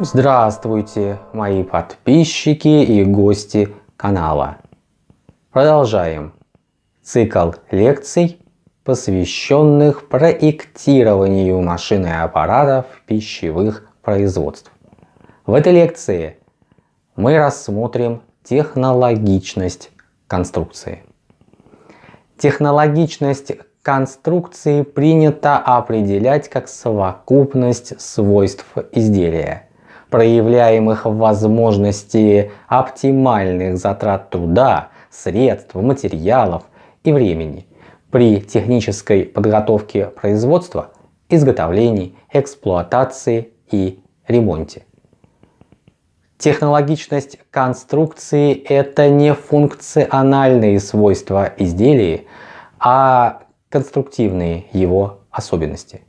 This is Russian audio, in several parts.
Здравствуйте, мои подписчики и гости канала. Продолжаем цикл лекций, посвященных проектированию машин и аппаратов пищевых производств. В этой лекции мы рассмотрим технологичность конструкции. Технологичность конструкции принято определять как совокупность свойств изделия – проявляемых в возможности оптимальных затрат труда, средств, материалов и времени при технической подготовке производства, изготовлении, эксплуатации и ремонте. Технологичность конструкции – это не функциональные свойства изделия, а конструктивные его особенности.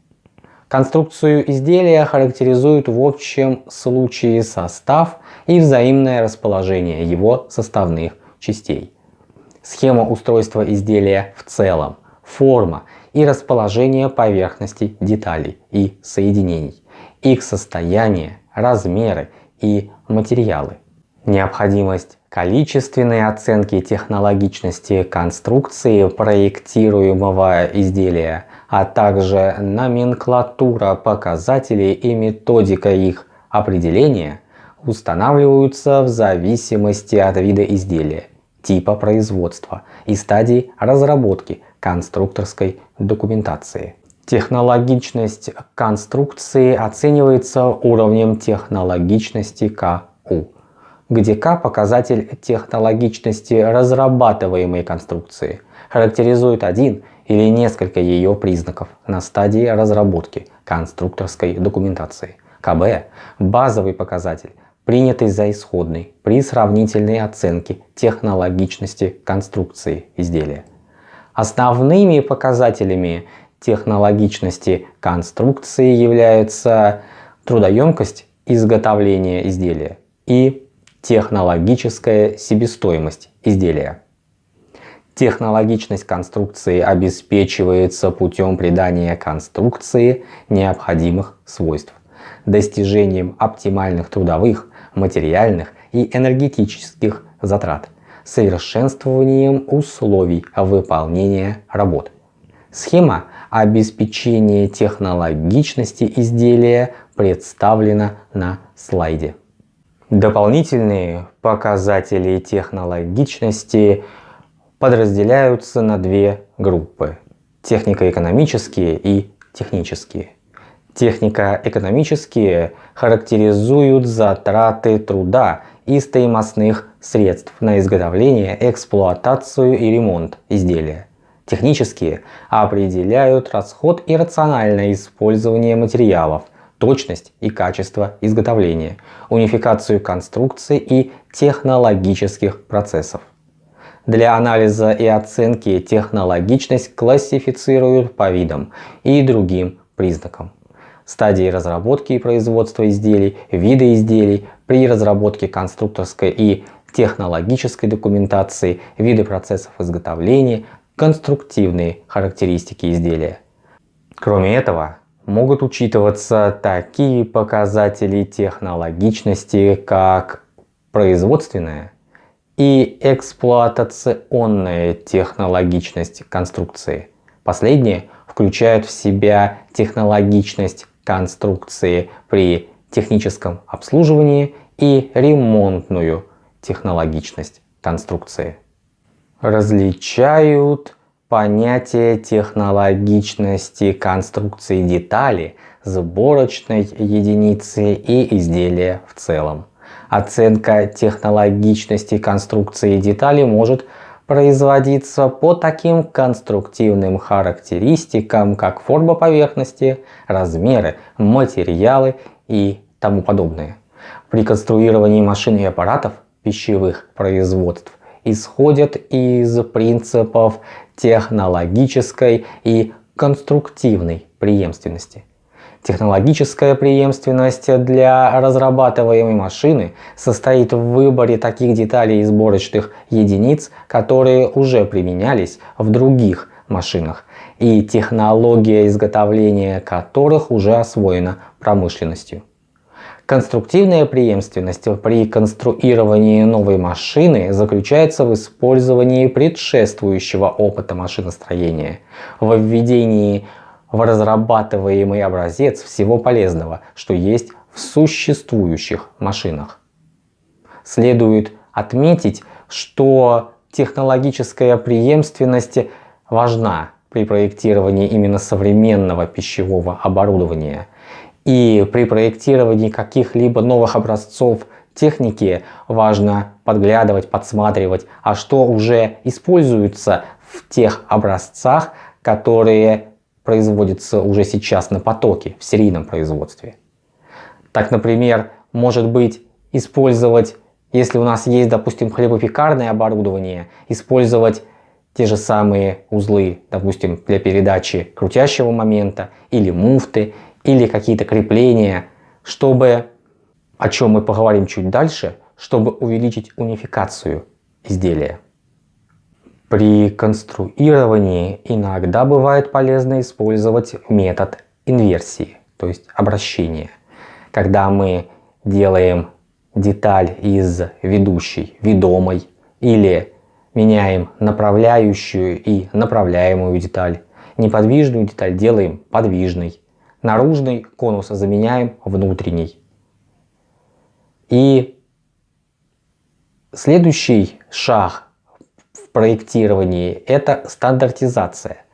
Конструкцию изделия характеризует в общем случае состав и взаимное расположение его составных частей. Схема устройства изделия в целом, форма и расположение поверхности деталей и соединений, их состояние, размеры и материалы. Необходимость количественной оценки технологичности конструкции проектируемого изделия а также номенклатура показателей и методика их определения устанавливаются в зависимости от вида изделия, типа производства и стадии разработки конструкторской документации. Технологичность конструкции оценивается уровнем технологичности КУ, где К показатель технологичности разрабатываемой конструкции характеризует один или несколько ее признаков на стадии разработки конструкторской документации. КБ – базовый показатель, принятый за исходный при сравнительной оценке технологичности конструкции изделия. Основными показателями технологичности конструкции являются трудоемкость изготовления изделия и технологическая себестоимость изделия. Технологичность конструкции обеспечивается путем придания конструкции необходимых свойств, достижением оптимальных трудовых, материальных и энергетических затрат, совершенствованием условий выполнения работ. Схема обеспечения технологичности изделия представлена на слайде. Дополнительные показатели технологичности – подразделяются на две группы – технико-экономические и технические. Технико-экономические характеризуют затраты труда и стоимостных средств на изготовление, эксплуатацию и ремонт изделия. Технические определяют расход и рациональное использование материалов, точность и качество изготовления, унификацию конструкций и технологических процессов. Для анализа и оценки технологичность классифицируют по видам и другим признакам. Стадии разработки и производства изделий, виды изделий, при разработке конструкторской и технологической документации, виды процессов изготовления, конструктивные характеристики изделия. Кроме этого, могут учитываться такие показатели технологичности, как производственная, и эксплуатационная технологичность конструкции. Последние включают в себя технологичность конструкции при техническом обслуживании и ремонтную технологичность конструкции. Различают понятие технологичности конструкции детали, сборочной единицы и изделия в целом. Оценка технологичности конструкции деталей может производиться по таким конструктивным характеристикам, как форма поверхности, размеры, материалы и тому подобное. При конструировании машин и аппаратов пищевых производств исходят из принципов технологической и конструктивной преемственности. Технологическая преемственность для разрабатываемой машины состоит в выборе таких деталей и сборочных единиц, которые уже применялись в других машинах и технология изготовления которых уже освоена промышленностью. Конструктивная преемственность при конструировании новой машины заключается в использовании предшествующего опыта машиностроения, в введении в разрабатываемый образец всего полезного, что есть в существующих машинах. Следует отметить, что технологическая преемственность важна при проектировании именно современного пищевого оборудования. И при проектировании каких-либо новых образцов техники важно подглядывать, подсматривать, а что уже используется в тех образцах, которые производятся уже сейчас на потоке, в серийном производстве. Так, например, может быть использовать, если у нас есть, допустим, хлебопекарное оборудование, использовать те же самые узлы, допустим, для передачи крутящего момента, или муфты, или какие-то крепления, чтобы, о чем мы поговорим чуть дальше, чтобы увеличить унификацию изделия. При конструировании иногда бывает полезно использовать метод инверсии, то есть обращения. Когда мы делаем деталь из ведущей ведомой или меняем направляющую и направляемую деталь. Неподвижную деталь делаем подвижной. Наружный конус заменяем внутренний. И следующий шаг проектировании это стандартизация.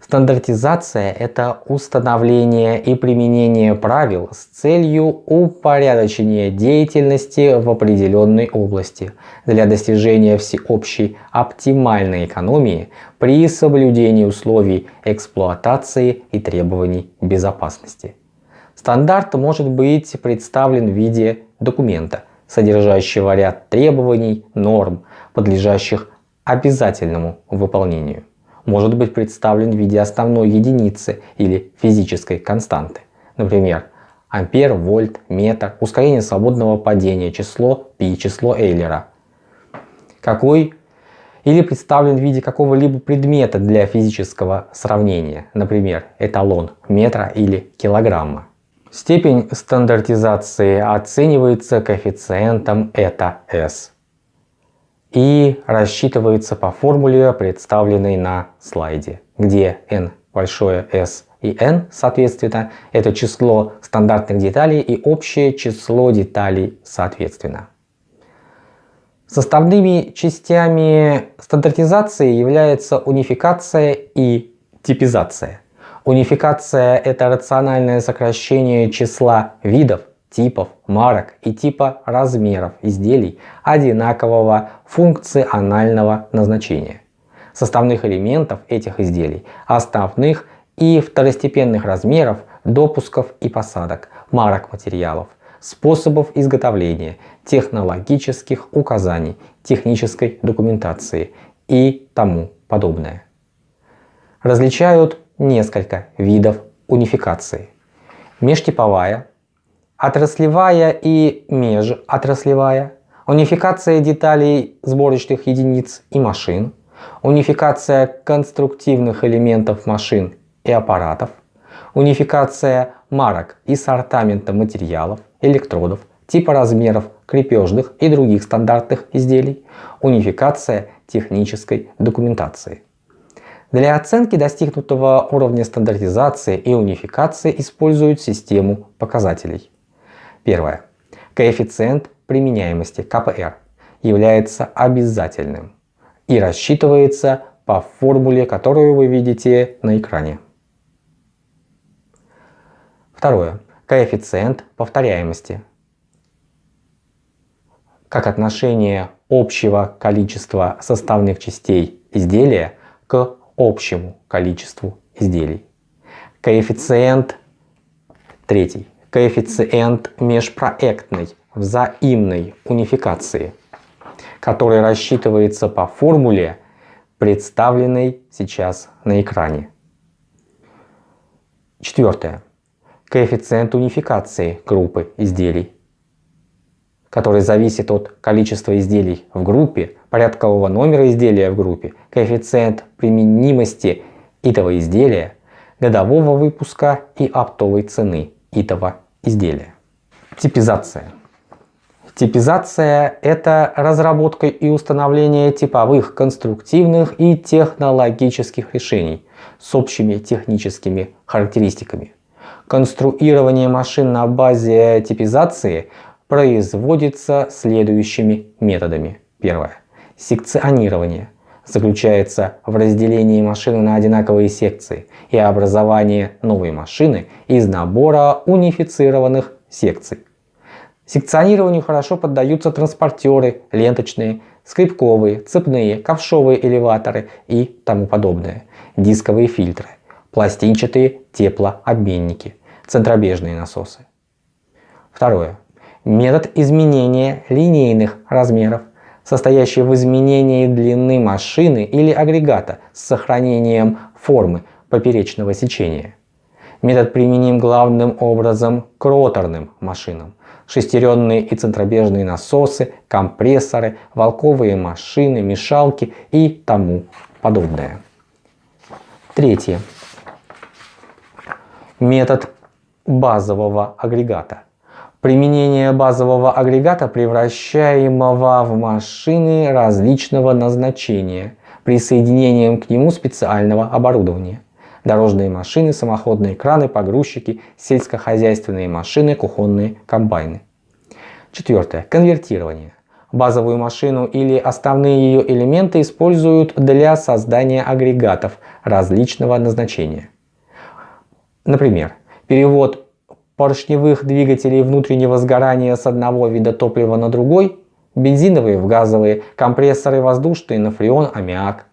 Стандартизация – это установление и применение правил с целью упорядочения деятельности в определенной области для достижения всеобщей оптимальной экономии при соблюдении условий эксплуатации и требований безопасности. Стандарт может быть представлен в виде документа, содержащего ряд требований, норм, подлежащих обязательному выполнению может быть представлен в виде основной единицы или физической константы. Например, ампер, вольт, метр, ускорение свободного падения, число π, число Эйлера. Какой или представлен в виде какого-либо предмета для физического сравнения, например, эталон метра или килограмма. Степень стандартизации оценивается коэффициентом это s и рассчитывается по формуле, представленной на слайде, где n большое S и n, соответственно, это число стандартных деталей и общее число деталей соответственно. Составными частями стандартизации являются унификация и типизация. Унификация – это рациональное сокращение числа видов, типов, марок и типа размеров изделий одинакового функционального назначения, составных элементов этих изделий, основных и второстепенных размеров, допусков и посадок, марок материалов, способов изготовления, технологических указаний, технической документации и тому подобное. Различают несколько видов унификации. Межтиповая, отраслевая и межотраслевая, унификация деталей сборочных единиц и машин, унификация конструктивных элементов машин и аппаратов, унификация марок и сортамента материалов, электродов, типа размеров крепежных и других стандартных изделий, унификация технической документации. Для оценки достигнутого уровня стандартизации и унификации используют систему показателей. Первое. Коэффициент применяемости КПР является обязательным и рассчитывается по формуле, которую вы видите на экране. Второе. Коэффициент повторяемости как отношение общего количества составных частей изделия к общему количеству изделий. Коэффициент третий коэффициент межпроектной взаимной унификации, который рассчитывается по формуле, представленной сейчас на экране. Четвертое. Коэффициент унификации группы изделий, который зависит от количества изделий в группе, порядкового номера изделия в группе, коэффициент применимости этого изделия, годового выпуска и оптовой цены этого изделия. Типизация. Типизация – это разработка и установление типовых, конструктивных и технологических решений с общими техническими характеристиками. Конструирование машин на базе типизации производится следующими методами. Первое. Секционирование заключается в разделении машины на одинаковые секции и образовании новой машины из набора унифицированных секций. Секционированию хорошо поддаются транспортеры, ленточные, скрипковые, цепные, ковшовые элеваторы и тому подобное, дисковые фильтры, пластинчатые теплообменники, центробежные насосы. Второе. Метод изменения линейных размеров, состоящий в изменении длины машины или агрегата с сохранением формы поперечного сечения. Метод применим главным образом к роторным машинам, шестеренные и центробежные насосы, компрессоры, волковые машины, мешалки и тому подобное. Третье. Метод базового агрегата. Применение базового агрегата, превращаемого в машины различного назначения, присоединением к нему специального оборудования дорожные машины, самоходные краны, погрузчики, сельскохозяйственные машины, кухонные комбайны. Четвертое. Конвертирование. Базовую машину или основные ее элементы используют для создания агрегатов различного назначения. Например, перевод поршневых двигателей внутреннего сгорания с одного вида топлива на другой, бензиновые в газовые, компрессоры воздушные на фреон, аммиак.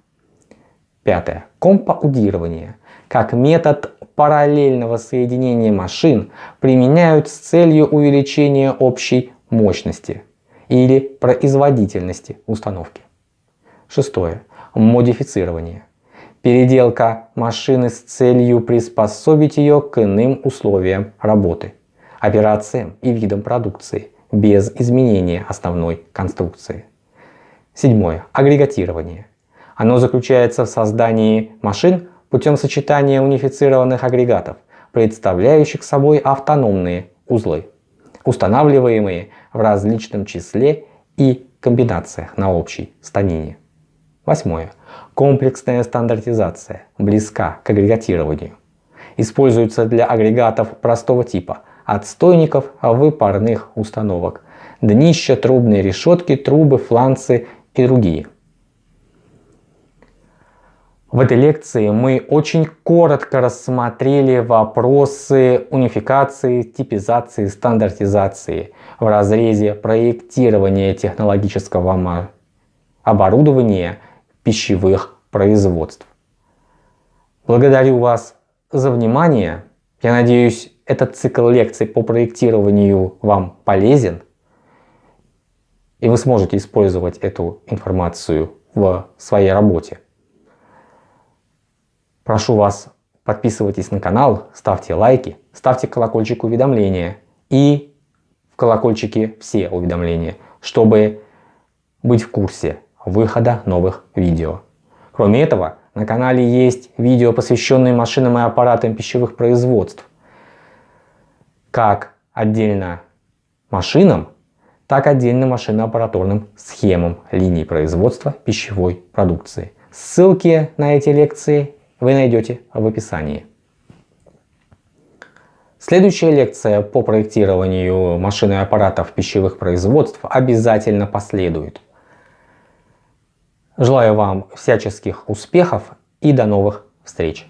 Пятое. Компаудирование как метод параллельного соединения машин применяют с целью увеличения общей мощности или производительности установки. Шестое. Модифицирование. Переделка машины с целью приспособить ее к иным условиям работы, операциям и видам продукции без изменения основной конструкции. Седьмое. Агрегатирование. Оно заключается в создании машин путем сочетания унифицированных агрегатов, представляющих собой автономные узлы, устанавливаемые в различном числе и комбинациях на общей станине. Восьмое. Комплексная стандартизация близка к агрегатированию. Используется для агрегатов простого типа, отстойников выпарных установок, днища, трубные решетки, трубы, фланцы и другие – в этой лекции мы очень коротко рассмотрели вопросы унификации, типизации, стандартизации в разрезе проектирования технологического оборудования пищевых производств. Благодарю вас за внимание. Я надеюсь, этот цикл лекций по проектированию вам полезен. И вы сможете использовать эту информацию в своей работе. Прошу вас, подписывайтесь на канал, ставьте лайки, ставьте колокольчик уведомления и в колокольчике все уведомления, чтобы быть в курсе выхода новых видео. Кроме этого, на канале есть видео, посвященные машинам и аппаратам пищевых производств. Как отдельно машинам, так отдельно машино-аппаратурным схемам линий производства пищевой продукции. Ссылки на эти лекции вы найдете в описании. Следующая лекция по проектированию машин и аппаратов пищевых производств обязательно последует. Желаю вам всяческих успехов и до новых встреч!